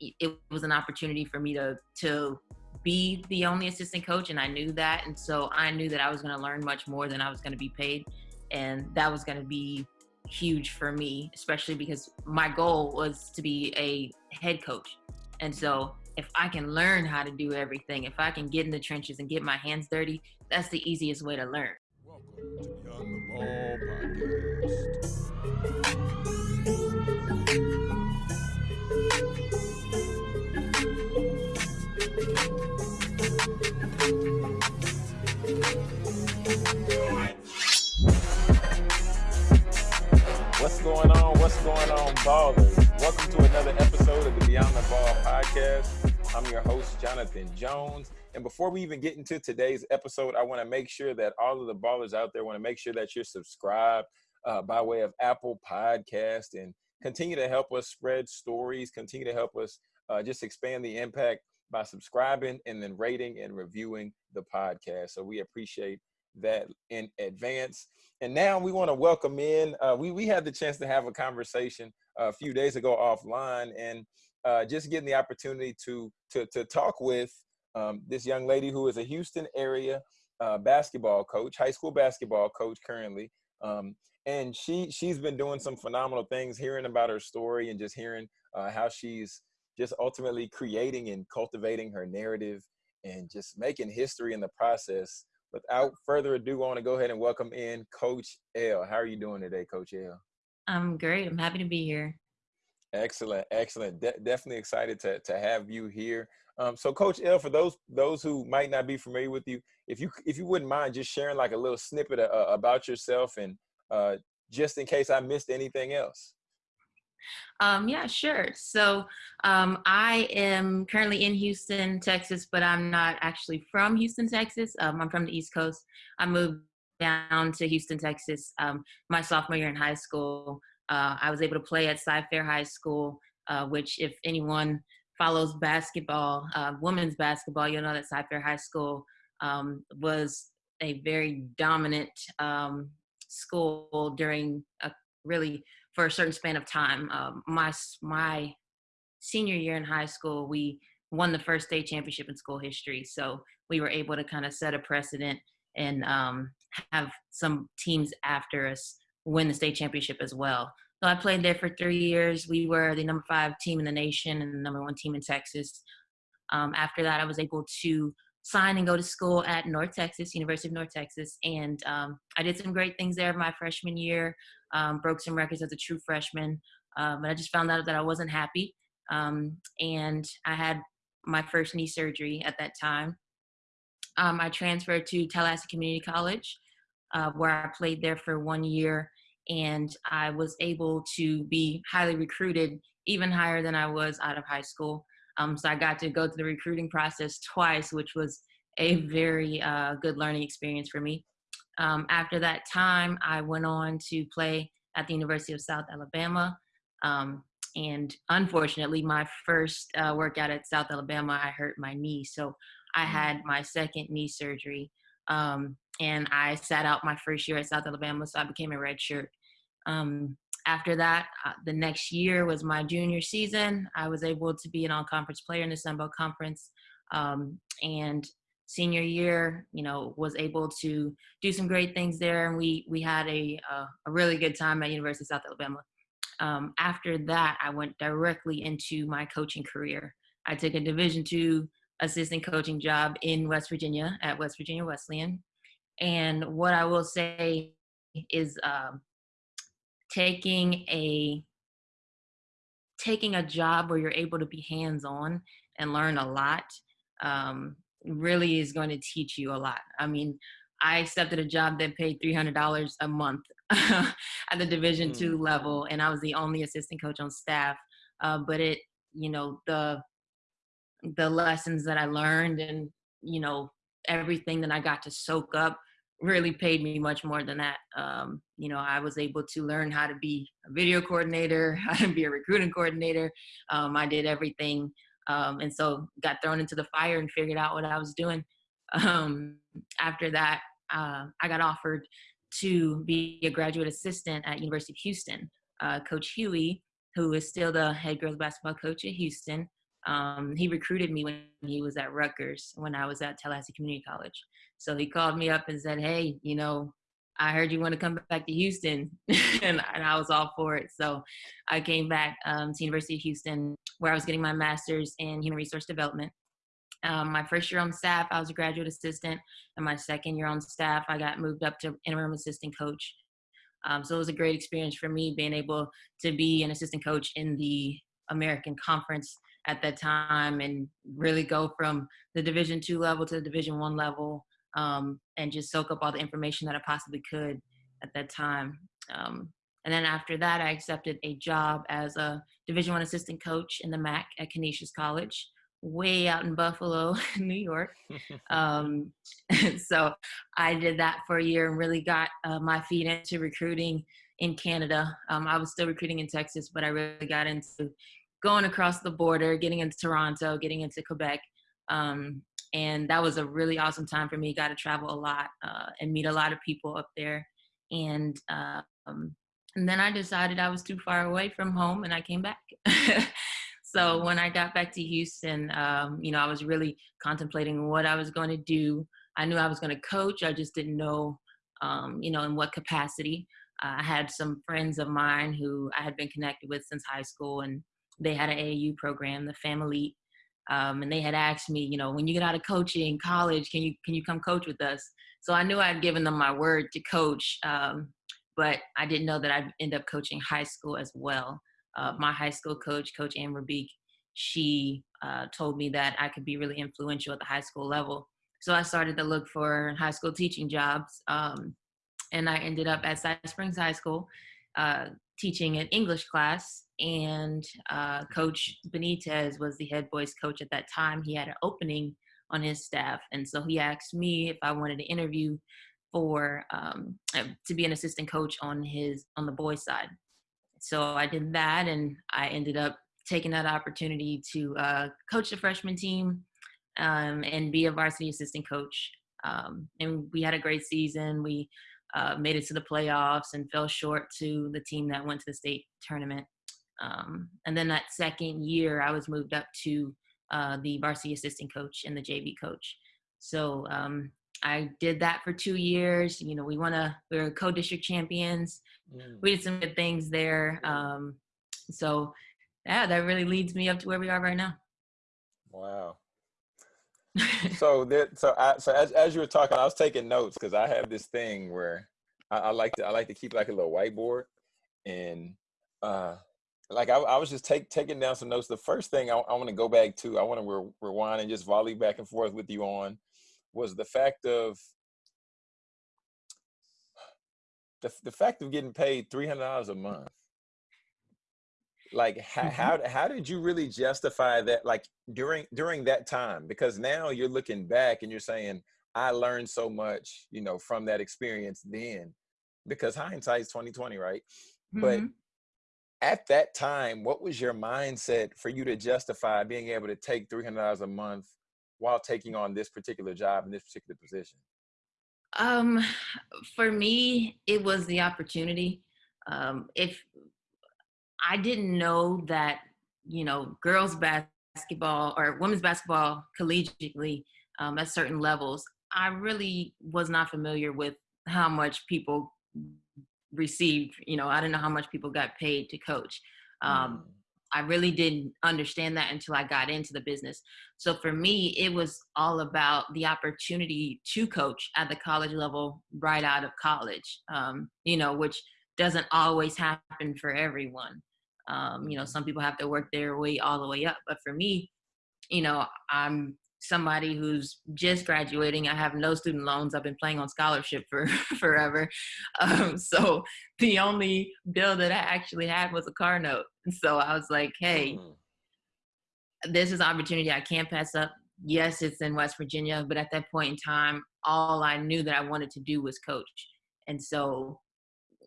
it was an opportunity for me to to be the only assistant coach, and I knew that, and so I knew that I was going to learn much more than I was going to be paid, and that was going to be huge for me, especially because my goal was to be a head coach, and so if I can learn how to do everything, if I can get in the trenches and get my hands dirty, that's the easiest way to learn. Welcome to the Ball podcast. What's going on? What's going on, ballers? Welcome to another episode of the Beyond the Ball podcast. I'm your host, Jonathan Jones. And before we even get into today's episode, I want to make sure that all of the ballers out there want to make sure that you're subscribed uh, by way of Apple Podcast and continue to help us spread stories, continue to help us uh, just expand the impact by subscribing and then rating and reviewing the podcast. So we appreciate that in advance. And now we want to welcome in. Uh, we we had the chance to have a conversation a few days ago offline, and uh, just getting the opportunity to to to talk with um, this young lady who is a Houston area uh, basketball coach, high school basketball coach currently. Um, and she she's been doing some phenomenal things. Hearing about her story and just hearing uh, how she's just ultimately creating and cultivating her narrative and just making history in the process without further ado, I want to go ahead and welcome in Coach L. How are you doing today, Coach L? I'm great. I'm happy to be here. Excellent, excellent. De- definitely excited to to have you here. Um, so, Coach L, for those those who might not be familiar with you, if you if you wouldn't mind just sharing like a little snippet of, uh, about yourself, and uh, just in case I missed anything else. Um, yeah, sure. So um, I am currently in Houston, Texas, but I'm not actually from Houston, Texas. Um, I'm from the East Coast. I moved down to Houston, Texas um, my sophomore year in high school. Uh, I was able to play at Cy-Fair High School, uh, which, if anyone follows basketball, uh, women's basketball, you'll know that Cy-Fair High School um, was a very dominant um, school during a really for a certain span of time. Um, my my senior year in high school, we won the first state championship in school history. So we were able to kind of set a precedent and um, have some teams after us win the state championship as well. So I played there for three years. We were the number five team in the nation and the number one team in Texas. Um, after that, I was able to sign and go to school at North Texas, University of North Texas. And um, I did some great things there my freshman year, um, broke some records as a true freshman. Um, but I just found out that I wasn't happy. Um, and I had my first knee surgery at that time. Um, I transferred to Tallahassee Community College, uh, where I played there for one year. And I was able to be highly recruited, even higher than I was out of high school. Um, so I got to go through the recruiting process twice, which was a very uh, good learning experience for me. Um, after that time, I went on to play at the University of South Alabama. Um, and unfortunately, my first uh, workout at South Alabama, I hurt my knee. So I mm. had my second knee surgery. Um, and I sat out my first year at South Alabama, so I became a red shirt. Um, after that, uh, the next year was my junior season. I was able to be an all-conference player in the Sun Belt Conference, um, and senior year, you know, was able to do some great things there, and we we had a uh, a really good time at University of South Alabama. Um, after that, I went directly into my coaching career. I took a Division two assistant coaching job in West Virginia at West Virginia Wesleyan, and what I will say is. Um, taking a taking a job where you're able to be hands on and learn a lot um, really is going to teach you a lot. I mean, I accepted a job that paid three hundred dollars a month at the Division mm. two level, and I was the only assistant coach on staff. Uh, but it, you know, the the lessons that I learned, and you know, everything that I got to soak up really paid me much more than that. Um, you know, I was able to learn how to be a video coordinator, how to be a recruiting coordinator. Um, I did everything. Um, and so got thrown into the fire and figured out what I was doing. Um, after that, uh, I got offered to be a graduate assistant at University of Houston. Uh, coach Hughey, who is still the head girls basketball coach at Houston, Um, he recruited me when he was at Rutgers when I was at Tallahassee Community College. So he called me up and said, "Hey, you know, I heard you want to come back to Houston," and, and, I was all for it. So I came back um, to University of Houston, where I was getting my master's in human resource development. Um, my first year on staff, I was a graduate assistant, and my second year on staff, I got moved up to interim assistant coach. Um, so it was a great experience for me being able to be an assistant coach in the American Conference at that time and really go from the Division two level to the Division one level um, and just soak up all the information that I possibly could at that time. Um, and then after that, I accepted a job as a Division one assistant coach in the MAAC at Canisius College way out in Buffalo, New York. Um, so I did that for a year and really got uh, my feet into recruiting in Canada. Um, I was still recruiting in Texas, but I really got into going across the border, getting into Toronto, getting into Quebec. Um, and that was a really awesome time for me. Got to travel a lot uh, and meet a lot of people up there. And uh, and then I decided I was too far away from home, and I came back. So when I got back to Houston, um, you know, I was really contemplating what I was going to do. I knew I was going to coach. I just didn't know, um, you know, in what capacity. Uh, I had some friends of mine who I had been connected with since high school, and they had an AAU program, the Family. Um, and they had asked me, you know, when you get out of coaching college, can you can you come coach with us? So I knew I'd given them my word to coach, um, but I didn't know that I'd end up coaching high school as well uh, my high school coach, Coach Amber Beek, she uh, told me that I could be really influential at the high school level. So I started to look for high school teaching jobs. Um, and I ended up at Cy Springs High School uh, teaching an English class. And uh, Coach Benitez was the head boys coach at that time. He had an opening on his staff. And so he asked me if I wanted to interview for um, to be an assistant coach on his on the boys side so I did that, and I ended up taking that opportunity to uh, coach the freshman team um, and be a varsity assistant coach. Um, and we had a great season. We uh, made it to the playoffs and fell short to the team that went to the state tournament. Um, and then that second year, I was moved up to uh, the varsity assistant coach and the JV coach. So um, I did that for two years. You know, we won a we were co-district champions. Mm. We did some good things there. Um, so yeah, that really leads me up to where we are right now. Wow. so that so I so as as you were talking, I was taking notes because I have this thing where I, I, like to I like to keep like a little whiteboard and uh like I, I was just take, taking down some notes. The first thing I, I want to go back to, I want to re- rewind and just volley back and forth with you on was the fact of the, the fact of getting paid $300 a month like how, mm-hmm. how how did you really justify that like during during that time because now you're looking back and you're saying i learned so much you know from that experience then because hindsight is 2020 right mm-hmm. but at that time what was your mindset for you to justify being able to take $300 a month while taking on this particular job in this particular position? Um, for me, it was the opportunity. Um, if I didn't know that, you know, girls basketball or women's basketball collegiately um, at certain levels, I really was not familiar with how much people received. You know, I don't know how much people got paid to coach. Um, mm. I really didn't understand that until I got into the business. So for me, it was all about the opportunity to coach at the college level right out of college, um, you know, which doesn't always happen for everyone. Um, you know, some people have to work their way all the way up. But for me, you know, I'm somebody who's just graduating. I have no student loans. I've been playing on scholarship for forever. Um, so the only bill that I actually had was a car note. So I was like, hey, mm-hmm. this is an opportunity I can't pass up. Yes, it's in West Virginia, but at that point in time, all I knew that I wanted to do was coach. And so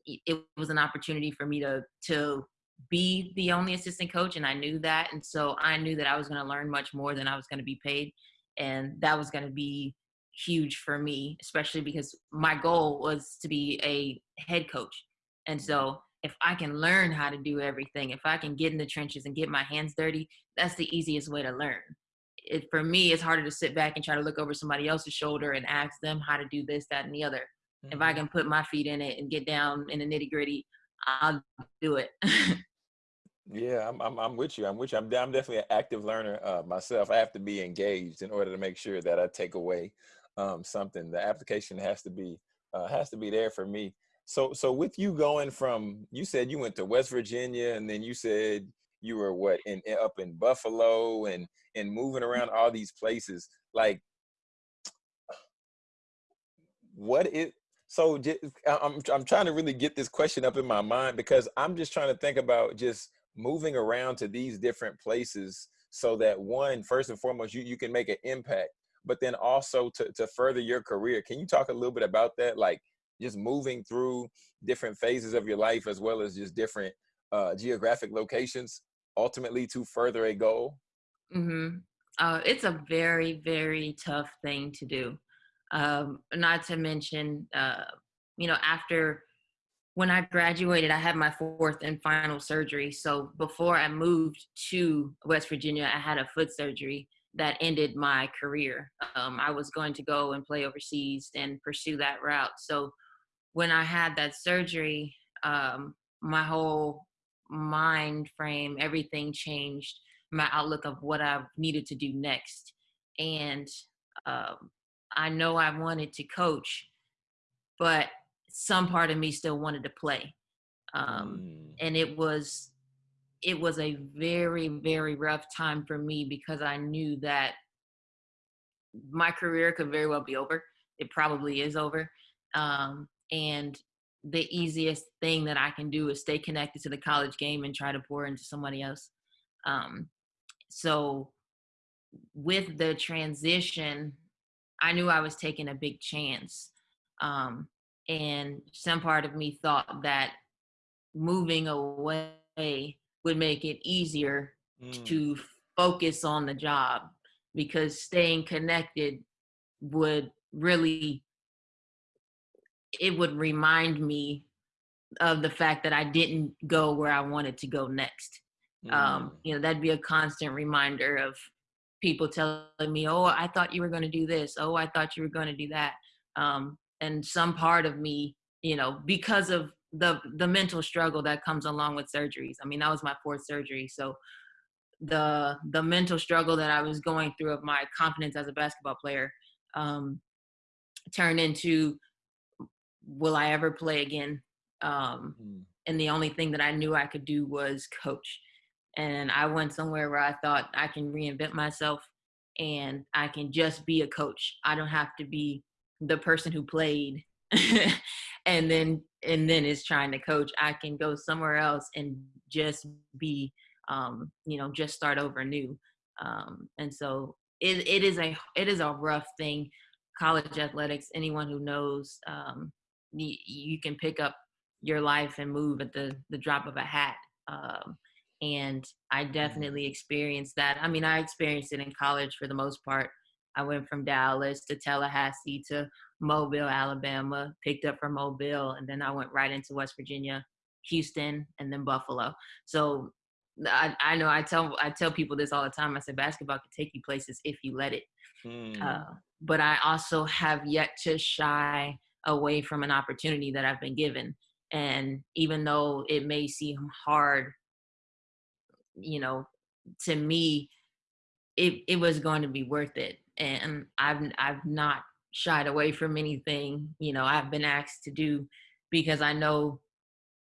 it was an opportunity for me to to be the only assistant coach and I knew that and so I knew that I was going to learn much more than I was going to be paid and that was going to be huge for me especially because my goal was to be a head coach and so if I can learn how to do everything, if I can get in the trenches and get my hands dirty, that's the easiest way to learn. It, for me, it's harder to sit back and try to look over somebody else's shoulder and ask them how to do this, that, and the other. Mm-hmm. If I mm-hmm. can put my feet in it and get down in the nitty gritty, I'll do it. yeah, I'm, I'm, I'm with you. I'm with you. I'm, I'm definitely an active learner uh, myself. I have to be engaged in order to make sure that I take away um, something. The application has to be uh, has to be there for me. So, so with you going from, you said you went to West Virginia, and then you said you were what in, up in Buffalo, and and moving around all these places. Like, what it? So, just, I'm I'm trying to really get this question up in my mind because I'm just trying to think about just moving around to these different places so that one, first and foremost, you you can make an impact, but then also to to further your career. Can you talk a little bit about that? Like just moving through different phases of your life as well as just different uh, geographic locations ultimately to further a goal? Mm-hmm. Uh, it's a very, very tough thing to do. Um, not to mention, uh, you know, after when I graduated, I had my fourth and final surgery. So before I moved to West Virginia, I had a foot surgery that ended my career. Um, I was going to go and play overseas and pursue that route. So when I had that surgery, um, my whole mind frame, everything changed. My outlook of what I needed to do next, and um, I know I wanted to coach, but some part of me still wanted to play, um, mm. and it was it was a very very rough time for me because I knew that my career could very well be over. It probably is over. Um, and the easiest thing that I can do is stay connected to the college game and try to pour into somebody else. Um, so with the transition, I knew I was taking a big chance. Um, and some part of me thought that moving away would make it easier mm. to focus on the job because staying connected would really it would remind me of the fact that I didn't go where I wanted to go next. Um, mm. Um, you know, that'd be a constant reminder of people telling me, "Oh, I thought you were going to do this. Oh, I thought you were going to do that." Um, and some part of me, you know, because of the the mental struggle that comes along with surgeries. I mean, that was my fourth surgery, so the the mental struggle that I was going through of my confidence as a basketball player um, turned into will I ever play again? Um, mm. And the only thing that I knew I could do was coach. And I went somewhere where I thought I can reinvent myself and I can just be a coach. I don't have to be the person who played and then and then is trying to coach. I can go somewhere else and just be um, you know, just start over new. Um, and so it, it is a it is a rough thing college athletics anyone who knows um, you, you can pick up your life and move at the the drop of a hat. Um, and I mm-hmm. definitely experienced that. I mean, I experienced it in college for the most part. I went from Dallas to Tallahassee to Mobile, Alabama, picked up from Mobile, and then I went right into West Virginia, Houston, and then Buffalo. So I, I know I tell I tell people this all the time. I said basketball can take you places if you let it. Mm. Uh, but I also have yet to shy away from an opportunity that I've been given. And even though it may seem hard, you know, to me, it, it was going to be worth it. And I've I've not shied away from anything, you know, I've been asked to do because I know,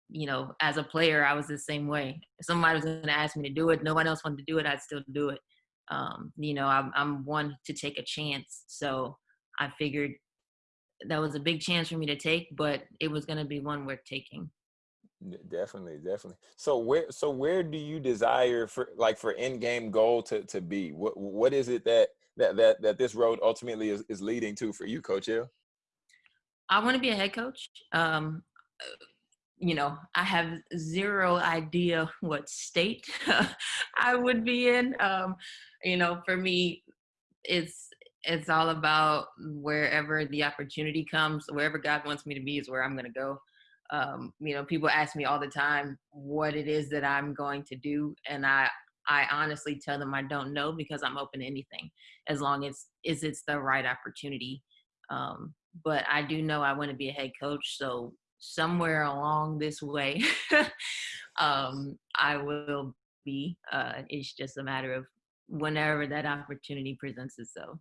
you know, as a player, I was the same way. If somebody was going to ask me to do it, no one else wanted to do it, I'd still do it. Um, you know, I'm, I'm one to take a chance. So I figured that was a big chance for me to take, but it was going to be one worth taking. Definitely, definitely. So where, so where do you desire for, like, for end game goal to to be? What what is it that that that that this road ultimately is, is leading to for you, Coach Hill? I want to be a head coach. Um, you know, I have zero idea what state I would be in. Um, you know, for me, it's it's all about wherever the opportunity comes, wherever God wants me to be is where I'm going to go. Um, you know, people ask me all the time what it is that I'm going to do, and I I honestly tell them I don't know because I'm open to anything as long as is it's the right opportunity. Um, but I do know I want to be a head coach, so somewhere along this way, um, I will be. Uh, it's just a matter of whenever that opportunity presents itself.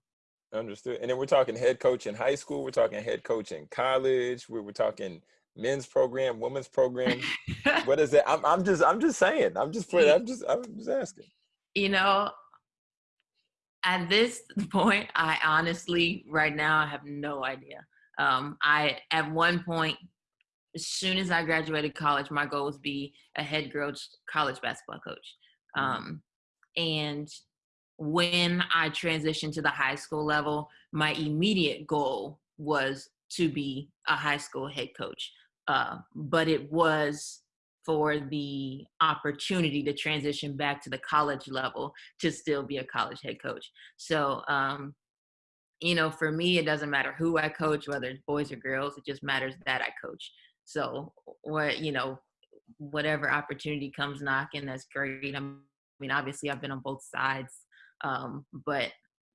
Understood. And then we're talking head coach in high school. We're talking head coach in college. We we're talking men's program, women's program. what is that? I'm, I'm just, I'm just saying. I'm just putting. I'm just, I'm just asking. You know, at this point, I honestly, right now, I have no idea. Um, I at one point, as soon as I graduated college, my goal was be a head coach, college basketball coach. Mm-hmm. Um, and when I transitioned to the high school level, my immediate goal was to be a high school head coach. Uh, but it was for the opportunity to transition back to the college level to still be a college head coach. So, um, you know, for me, it doesn't matter who I coach, whether it's boys or girls, it just matters that I coach. So, what, you know, whatever opportunity comes knocking, that's great. I mean, obviously, I've been on both sides um, but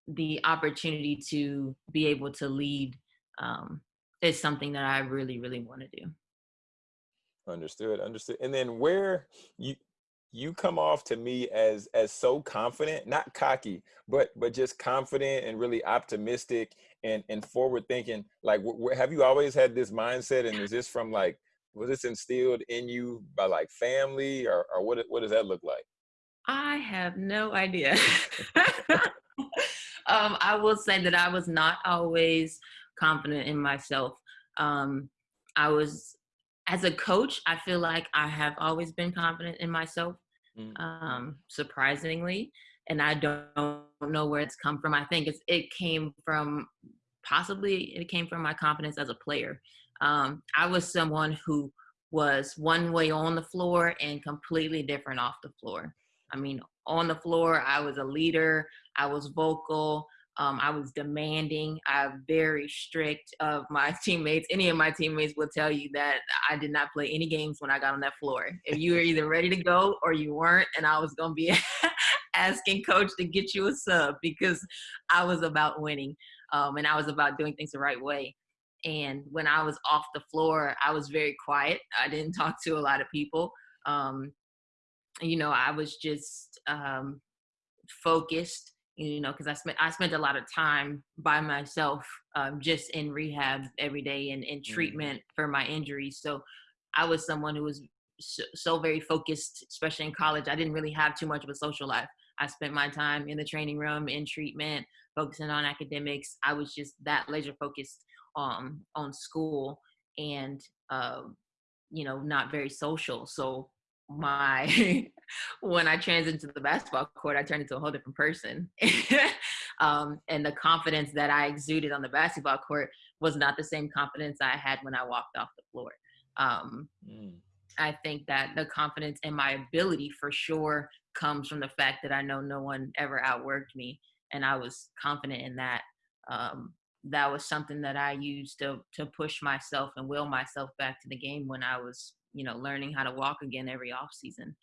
the opportunity to be able to lead um, is something that I really, really want to do. Understood, understood. And then where you you come off to me as as so confident, not cocky, but but just confident and really optimistic and and forward thinking. Like, have you always had this mindset? And is this from like was this instilled in you by like family or or what what does that look like? I have no idea. um, I will say that I was not always confident in myself. Um, I was, as a coach, I feel like I have always been confident in myself, mm. um, surprisingly. And I don't know where it's come from. I think it's, it came from possibly it came from my confidence as a player. Um, I was someone who was one way on the floor and completely different off the floor. I mean, on the floor, I was a leader, I was vocal, um, I was demanding. I'm very strict of my teammates. Any of my teammates will tell you that I did not play any games when I got on that floor. If you were either ready to go or you weren't, and I was going to be asking coach to get you a sub because I was about winning um, and I was about doing things the right way. And when I was off the floor, I was very quiet. I didn't talk to a lot of people. Um, you know, I was just um, focused, you know, because I spent I spent a lot of time by myself, um, just in rehab every day and in mm-hmm. treatment mm-hmm. for my injuries. So I was someone who was so, so, very focused, especially in college. I didn't really have too much of a social life. I spent my time in the training room, in treatment, focusing on academics. I was just that laser focused um, on school and, uh, you know, not very social. So my when I transitioned to the basketball court, I turned into a whole different person. um, and the confidence that I exuded on the basketball court was not the same confidence I had when I walked off the floor. Um, mm. I think that the confidence in my ability for sure comes from the fact that I know no one ever outworked me, and I was confident in that. Um, that was something that I used to to push myself and will myself back to the game when I was you know learning how to walk again every off season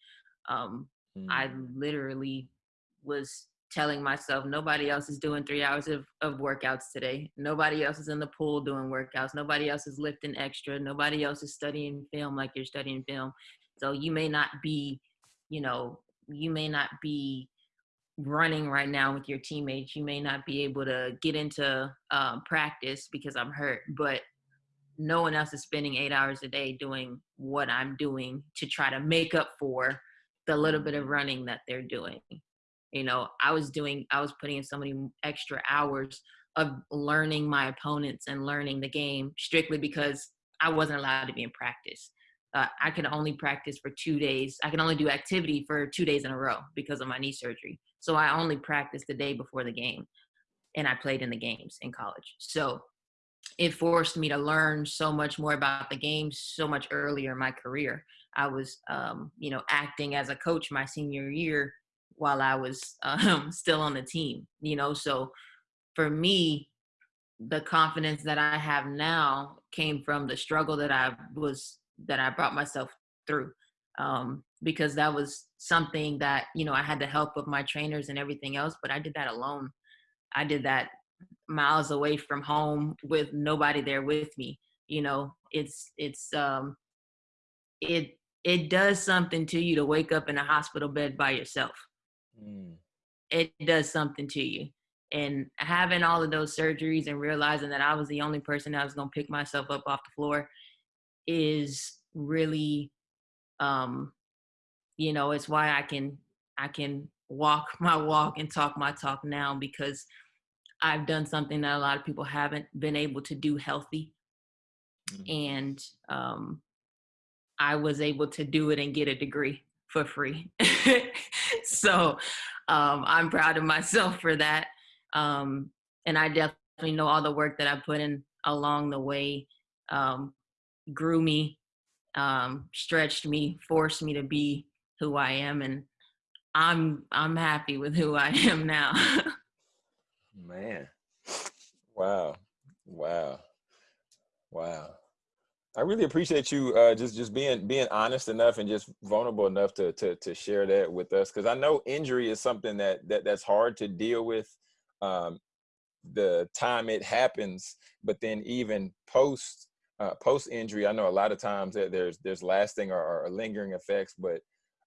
um, mm. i literally was telling myself nobody else is doing three hours of, of workouts today. Nobody else is in the pool doing workouts. Nobody else is lifting extra. Nobody else is studying film like you're studying film. So you may not be you know you may not be running right now with your teammates. You may not be able to get into uh, practice because i'm hurt but no one else is spending eight hours a day doing what I'm doing to try to make up for the little bit of running that they're doing. You know, I was doing, I was putting in so many extra hours of learning my opponents and learning the game strictly because I wasn't allowed to be in practice. Uh, I can only practice for two days. I can only do activity for two days in a row because of my knee surgery. So I only practiced the day before the game, and I played in the games in college. So it forced me to learn so much more about the game so much earlier in my career. I was, um, you know, acting as a coach my senior year while I was um, still on the team, you know. So for me, the confidence that I have now came from the struggle that I was that I brought myself through um, because that was something that you know I had the help of my trainers and everything else, but I did that alone. I did that miles away from home with nobody there with me. You know, it's it's um, it it does something to you to wake up in a hospital bed by yourself. Mm. It does something to you. And having all of those surgeries and realizing that I was the only person that was going to pick myself up off the floor is really um you know it's why i can i can walk my walk and talk my talk now because i've done something that a lot of people haven't been able to do healthy mm-hmm. and um i was able to do it and get a degree for free so um i'm proud of myself for that um and i definitely know all the work that i put in along the way um grew me um, stretched me, forced me to be who I am, and I'm I'm happy with who I am now. Man, wow, wow, wow. I really appreciate you uh, just just being being honest enough and just vulnerable enough to to to share that with us because I know injury is something that that that's hard to deal with. Um, the time it happens, but then even post uh, post injury, I know a lot of times that there's there's lasting or, or lingering effects, but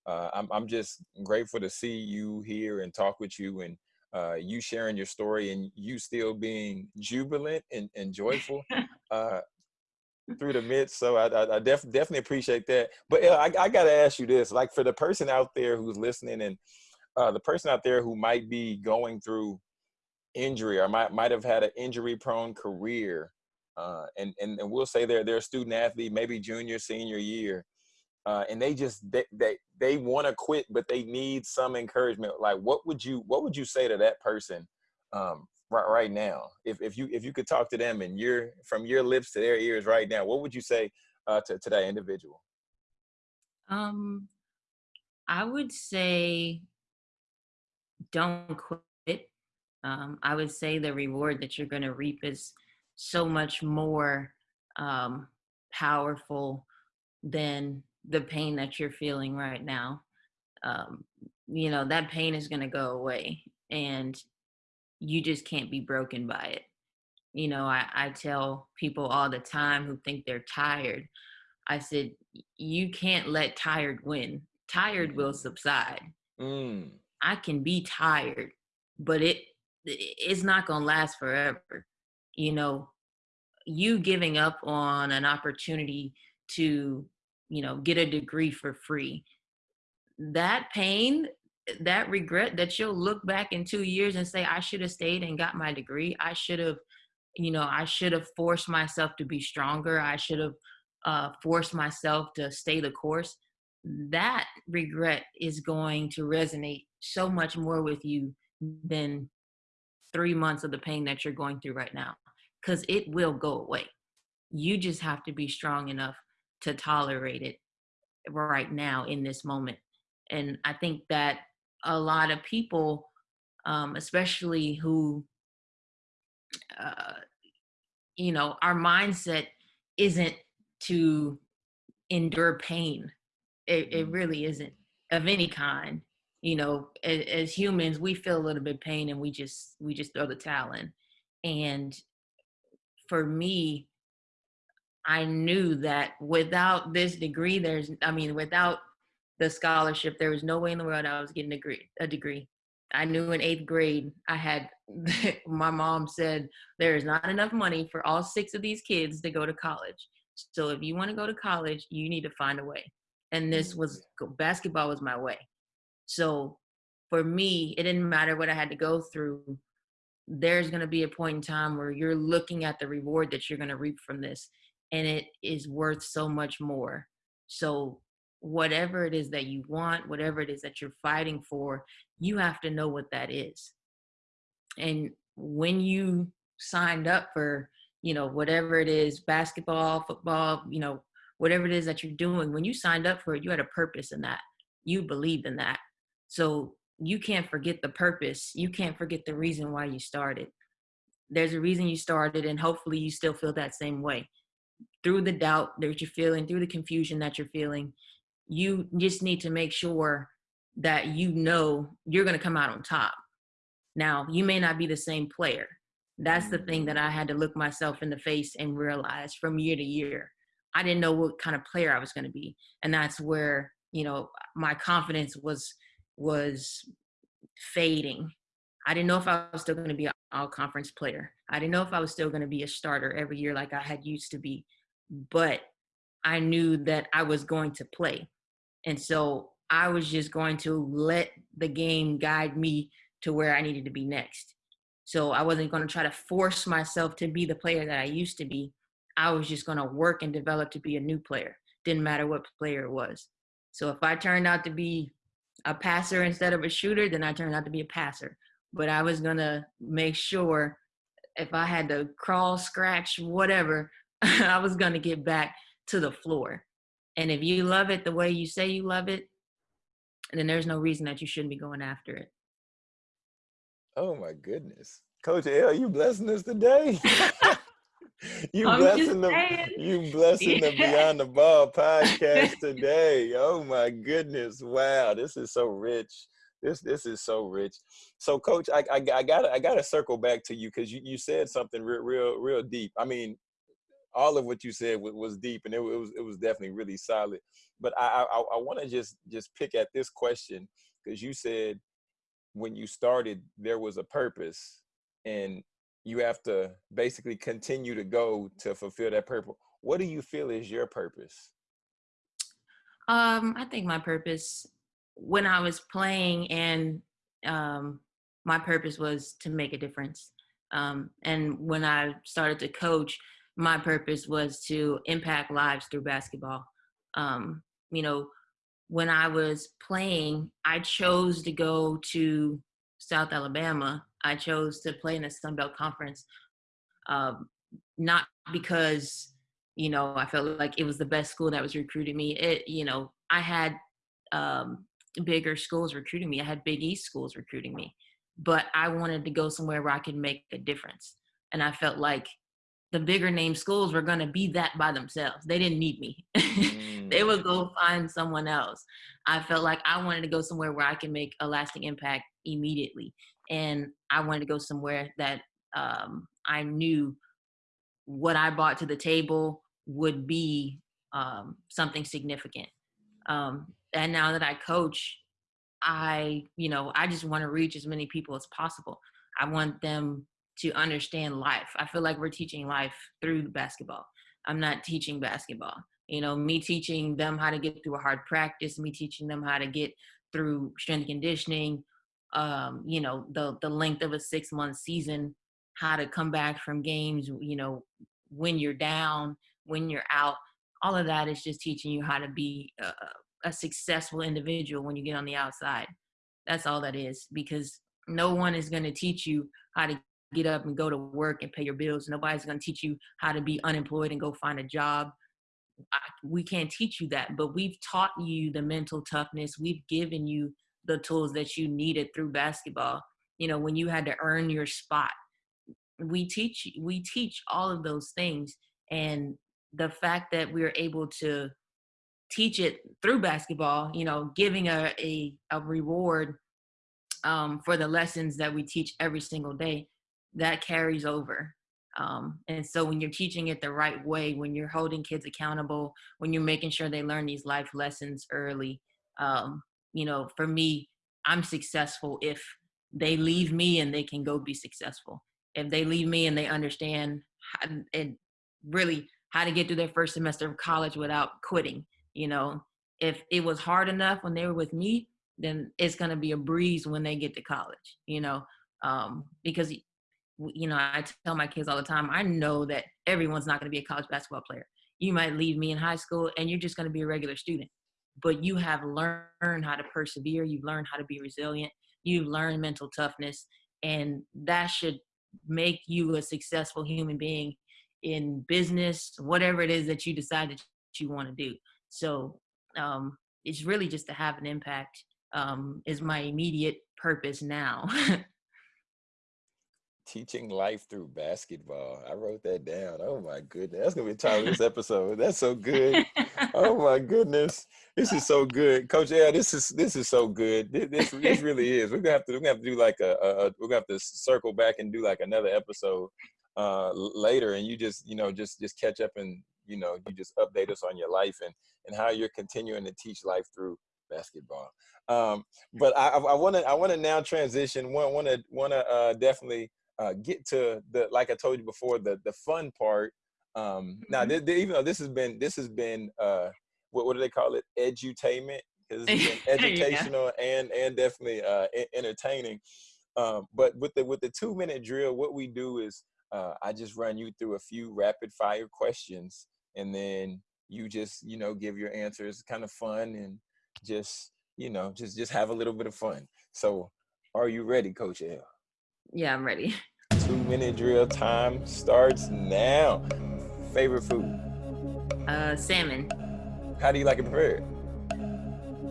uh, I'm I'm just grateful to see you here and talk with you and uh, you sharing your story and you still being jubilant and, and joyful uh, through the midst. So I, I, I def, definitely appreciate that. But I, I got to ask you this: like for the person out there who's listening and uh, the person out there who might be going through injury or might might have had an injury prone career uh, and, and and we'll say they're they're a student athlete, maybe junior, senior year, uh, and they just they they, they want to quit, but they need some encouragement. Like, what would you what would you say to that person um, right right now? If if you if you could talk to them and you're from your lips to their ears right now, what would you say uh, to to that individual? Um, I would say don't quit. Um, I would say the reward that you're going to reap is so much more um, powerful than the pain that you're feeling right now. Um, you know, that pain is going to go away and you just can't be broken by it. You know, I, I tell people all the time who think they're tired, I said, you can't let tired win. Tired will subside. Mm. I can be tired, but it it's not going to last forever you know, you giving up on an opportunity to, you know, get a degree for free. That pain, that regret that you'll look back in two years and say, I should have stayed and got my degree. I should have, you know, I should have forced myself to be stronger. I should have uh, forced myself to stay the course. That regret is going to resonate so much more with you than three months of the pain that you're going through right now because it will go away. You just have to be strong enough to tolerate it right now in this moment. And I think that a lot of people, um, especially who, uh, you know, our mindset isn't to endure pain. It, it mm-hmm. really isn't of any kind. You know, as, as humans, we feel a little bit pain and we just we just throw the towel in. And for me, I knew that without this degree, there's, I mean, without the scholarship, there was no way in the world I was getting a degree. A degree. I knew in eighth grade, I had, my mom said, there is not enough money for all six of these kids to go to college. So if you want to go to college, you need to find a way. And this mm. was, basketball was my way. So for me, it didn't matter what I had to go through there's going to be a point in time where you're looking at the reward that you're going to reap from this and it is worth so much more so whatever it is that you want whatever it is that you're fighting for you have to know what that is and when you signed up for you know whatever it is basketball football you know whatever it is that you're doing when you signed up for it you had a purpose in that you believed in that so you can't forget the purpose. You can't forget the reason why you started. There's a reason you started, and hopefully, you still feel that same way. through the doubt that you're feeling, through the confusion that you're feeling, you just need to make sure that you know you're going to come out on top. Now, you may not be the same player. That's the thing that I had to look myself in the face and realize from year to year. I didn't know what kind of player I was going to be. And that's where, you know, my confidence was was fading. I didn't know if I was still going to be an all conference player. I didn't know if I was still going to be a starter every year like I had used to be. But I knew that I was going to play. And so I was just going to let the game guide me to where I needed to be next. So I wasn't going to try to force myself to be the player that I used to be. I was just going to work and develop to be a new player. Didn't matter what player it was. So if I turned out to be a passer instead of a shooter, then I turned out to be a passer. But I was going to make sure if I had to crawl, scratch, whatever, I was going to get back to the floor. And if you love it the way you say you love it, then there's no reason that you shouldn't be going after it. Oh my goodness. Coach L, you blessing us today. you I'm blessing the you blessing the Beyond the Ball podcast today. Oh my goodness. Wow, this is so rich. This this is so rich. So coach, I I, I gotta I gotta circle back to you because you, you said something real real real deep. I mean, all of what you said was, was deep and it, it was it was definitely really solid. But I I, I want to just just pick at this question because you said when you started there was a purpose and you have to basically continue to go to fulfill that purpose. What do you feel is your purpose? Um, I think my purpose when I was playing and um, my purpose was to make a difference. Um, and when I started to coach, my purpose was to impact lives through basketball. Um, you know, when I was playing, I chose to go to South Alabama. I chose to play in the Sun Belt Conference, um, not because you know I felt like it was the best school that was recruiting me. It, you know, I had um, bigger schools recruiting me. I had Big East schools recruiting me, but I wanted to go somewhere where I could make a difference. And I felt like the bigger name schools were going to be that by themselves. They didn't need me. they Mm, would go find someone else. I felt like I wanted to go somewhere where I can make a lasting impact immediately. And I wanted to go somewhere that um, I knew what I brought to the table would be um, something significant. Um, and now that I coach, I, you know, I just want to reach as many people as possible. I want them to understand life. I feel like we're teaching life through basketball. I'm not teaching basketball. You know, me teaching them how to get through a hard practice, me teaching them how to get through strength conditioning, um, you know, the the length of a six month season, how to come back from games, you know, when you're down, when you're out. All of that is just teaching you how to be a, a successful individual when you get on the outside. That's all that is because no one is going to teach you how to get up and go to work and pay your bills. Nobody's going to teach you how to be unemployed and go find a job. I, we can't teach you that, but we've taught you the mental toughness. We've given you the tools that you needed through basketball. You know, when you had to earn your spot, we teach we teach all of those things, and the fact that we're able to teach it through basketball, you know, giving a a, a reward um, for the lessons that we teach every single day, that carries over. Um, and so when you're teaching it the right way, when you're holding kids accountable, when you're making sure they learn these life lessons early, um, you know, for me, I'm successful if they leave me and they can go be successful. If they leave me and they understand how, and really how to get through their first semester of college without quitting, you know, if it was hard enough when they were with me, then it's going to be a breeze when they get to college, you know, um, because you know, I tell my kids all the time, I know that everyone's not going to be a college basketball player. You might leave me in high school and you're just going to be a regular student, but you have learned how to persevere. You've learned how to be resilient. You've learned mental toughness, and that should make you a successful human being in business, whatever it is that you decide that you want to do. So um, it's really just to have an impact um, is my immediate purpose now. Teaching life through basketball. I wrote that down. Oh my goodness. That's gonna be the title of this episode. That's so good. Oh my goodness. This is so good. Coach Yeah, this is this is so good. This this, this really is. We're gonna have to we're gonna have to do like a, a, a we're gonna have to circle back and do like another episode uh later and you just, you know, just just catch up and you know, you just update us on your life and and how you're continuing to teach life through basketball. Um, but I want to I want to now transition. Want want to want to uh, definitely uh, get to the like I told you before the the fun part. Um, now, mm-hmm. th- th- even though this has been this has been uh, what what do they call it? Edutainment because it's been educational yeah. and and definitely uh, entertaining. Um, but with the with the two minute drill, what we do is uh, I just run you through a few rapid fire questions, and then you just you know give your answers. Kind of fun and just you know just just have a little bit of fun. So, are you ready, Coach L? Yeah, I'm ready. Two minute drill time starts now. Favorite food? Uh, salmon. How do you like it prepared?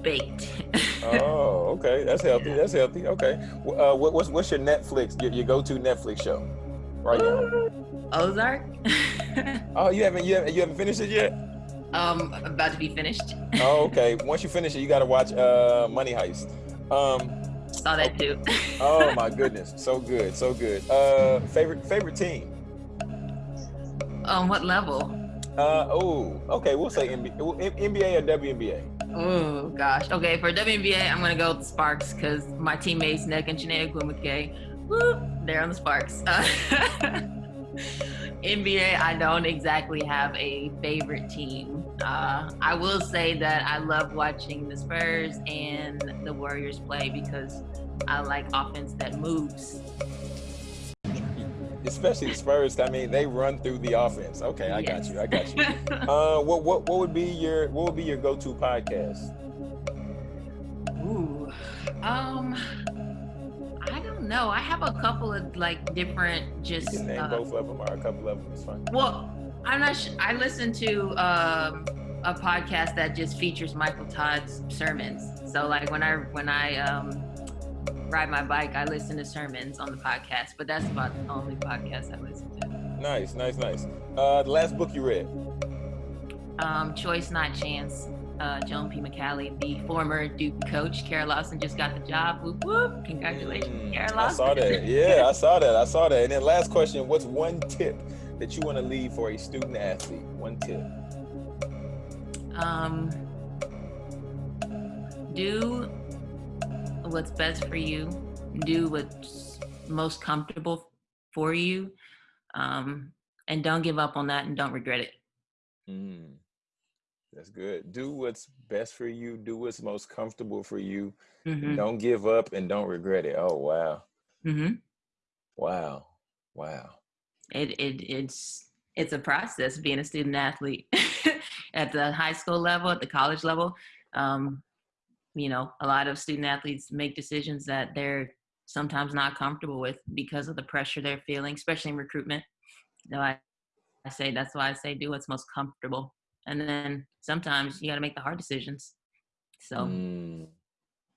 Baked. oh, okay. That's healthy. That's healthy. Okay. Uh, what, what's what's your Netflix? Your, your go-to Netflix show right now? Ozark. oh, you haven't you haven't you haven't finished it yet? Um, about to be finished. oh, okay. Once you finish it, you got to watch uh Money Heist. Um, Saw that too. oh my goodness, so good, so good. Uh, favorite favorite team. On what level? Uh oh, okay, we'll say NBA, NBA or WNBA. Oh gosh, okay. For WNBA, I'm gonna go with the Sparks because my teammates Nick and Chiney Ogwumike, whoop, they're on the Sparks. Uh, NBA, I don't exactly have a favorite team. Uh, I will say that I love watching the Spurs and the Warriors play because I like offense that moves. Especially the Spurs. I mean, they run through the offense. Okay, I yes. got you. I got you. uh, what what what would be your what would be your go to podcast? Ooh, um, I don't know. I have a couple of like different just. You can name uh, both of them or a couple of them. It's fine. Well, I'm not. Sh- I listen to um, a podcast that just features Michael Todd's sermons. So like when I when I um, ride my bike, I listen to sermons on the podcast. But that's about the only podcast I listen to. Nice, nice, nice. Uh, the last book you read. Um, Choice Not Chance uh, Joanne P. McCallie, the former Duke coach. Kara Lawson just got the job. Whoop, whoop. Congratulations, mm, Kara Lawson. I saw that. Yeah, I saw that. I saw that. And then last question, what's one tip that you want to leave for a student athlete? One tip. Um, do what's best for you. Do what's most comfortable for you. Um, and don't give up on that and don't regret it. Mm. That's good. Do what's best for you. Do what's most comfortable for you. Mm-hmm. Don't give up and don't regret it. Oh wow. Mm-hmm. Wow. Wow. It it it's it's a process being a student athlete at the high school level, at the college level. Um, you know, a lot of student athletes make decisions that they're sometimes not comfortable with because of the pressure they're feeling, especially in recruitment. So I, I say that's why I say do what's most comfortable and then sometimes you got to make the hard decisions so mm,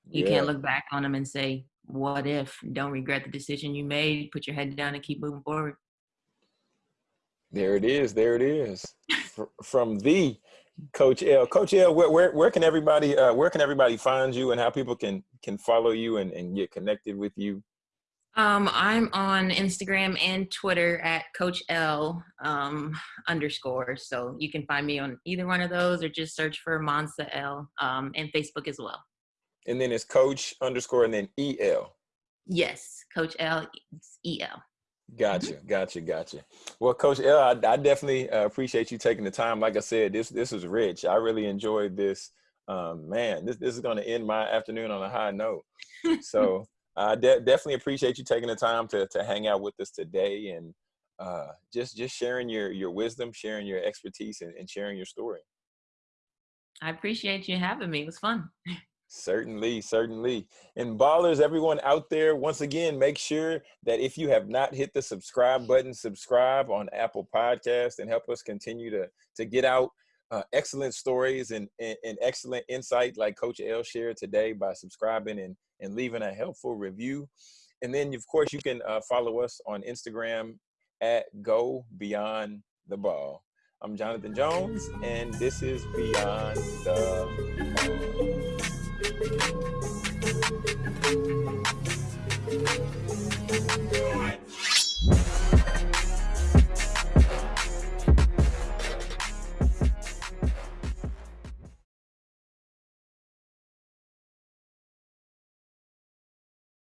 yeah. you can't look back on them and say what if don't regret the decision you made put your head down and keep moving forward there it is there it is from the coach l coach l where, where, where can everybody uh, where can everybody find you and how people can can follow you and, and get connected with you um, I'm on Instagram and Twitter at Coach L um, underscore. So you can find me on either one of those or just search for Monsa L um, and Facebook as well. And then it's Coach underscore and then EL. Yes, Coach L EL. Gotcha, gotcha, gotcha. Well, Coach L, I, I definitely uh, appreciate you taking the time. Like I said, this this is rich. I really enjoyed this. Um, man, this this is going to end my afternoon on a high note. So I de- definitely appreciate you taking the time to to hang out with us today and uh, just just sharing your your wisdom, sharing your expertise, and, and sharing your story. I appreciate you having me. It was fun. Certainly, certainly. And ballers, everyone out there, once again, make sure that if you have not hit the subscribe button, subscribe on Apple Podcast and help us continue to to get out uh, excellent stories and, and, and excellent insight like Coach L shared today by subscribing and and leaving a helpful review. And then, of course, you can uh, follow us on Instagram at Go Beyond the Ball. I'm Jonathan Jones, and this is Beyond the Ball. What?